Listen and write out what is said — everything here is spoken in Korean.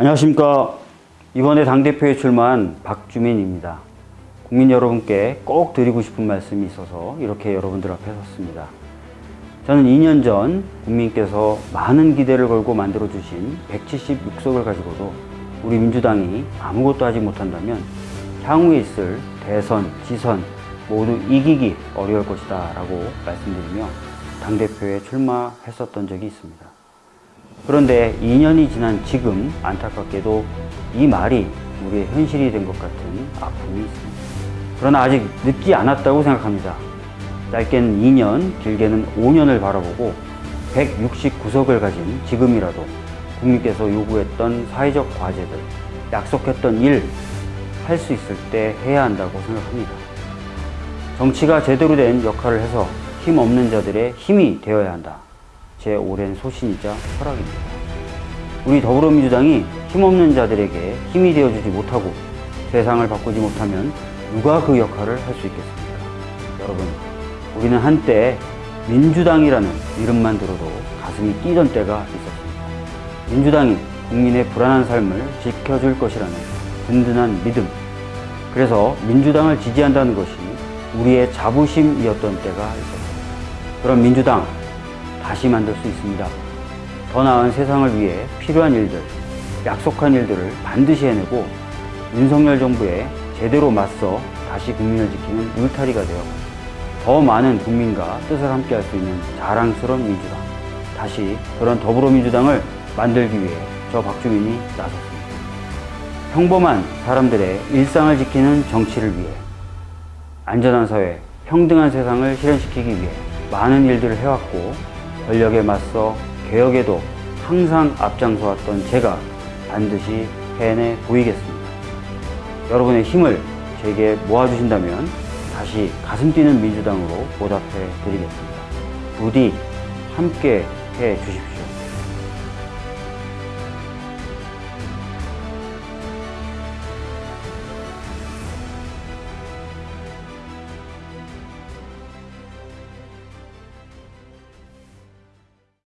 안녕하십니까. 이번에 당대표에 출마한 박주민입니다. 국민 여러분께 꼭 드리고 싶은 말씀이 있어서 이렇게 여러분들 앞에 섰습니다. 저는 2년 전 국민께서 많은 기대를 걸고 만들어주신 176석을 가지고도 우리 민주당이 아무것도 하지 못한다면 향후에 있을 대선, 지선 모두 이기기 어려울 것이다 라고 말씀드리며 당대표에 출마했었던 적이 있습니다. 그런데 2년이 지난 지금 안타깝게도 이 말이 우리의 현실이 된 것 같은 아픔이 있습니다. 그러나 아직 늦지 않았다고 생각합니다. 짧게는 2년, 길게는 5년을 바라보고 169석을 가진 지금이라도 국민께서 요구했던 사회적 과제들, 약속했던 일, 할 수 있을 때 해야 한다고 생각합니다. 정치가 제대로 된 역할을 해서 힘 없는 자들의 힘이 되어야 한다. 제 오랜 소신이자 철학입니다. 우리 더불어민주당이 힘없는 자들에게 힘이 되어주지 못하고 세상을 바꾸지 못하면 누가 그 역할을 할 수 있겠습니까? 여러분, 우리는 한때 민주당이라는 이름만 들어도 가슴이 뛰던 때가 있었습니다. 민주당이 국민의 불안한 삶을 지켜줄 것이라는 든든한 믿음. 그래서 민주당을 지지한다는 것이 우리의 자부심이었던 때가 있었습니다. 그런 민주당 다시 만들 수 있습니다. 더 나은 세상을 위해 필요한 일들, 약속한 일들을 반드시 해내고 윤석열 정부에 제대로 맞서 다시 국민을 지키는 울타리가 되어 더 많은 국민과 뜻을 함께 할 수 있는 자랑스러운 민주당. 다시 그런 더불어민주당을 만들기 위해 저 박주민이 나섰습니다. 평범한 사람들의 일상을 지키는 정치를 위해 안전한 사회, 평등한 세상을 실현시키기 위해 많은 일들을 해왔고 권력에 맞서 개혁에도 항상 앞장서왔던 제가 반드시 해내 보이겠습니다. 여러분의 힘을 제게 모아주신다면 다시 가슴 뛰는 민주당으로 보답해 드리겠습니다. 부디 함께 해 주십시오.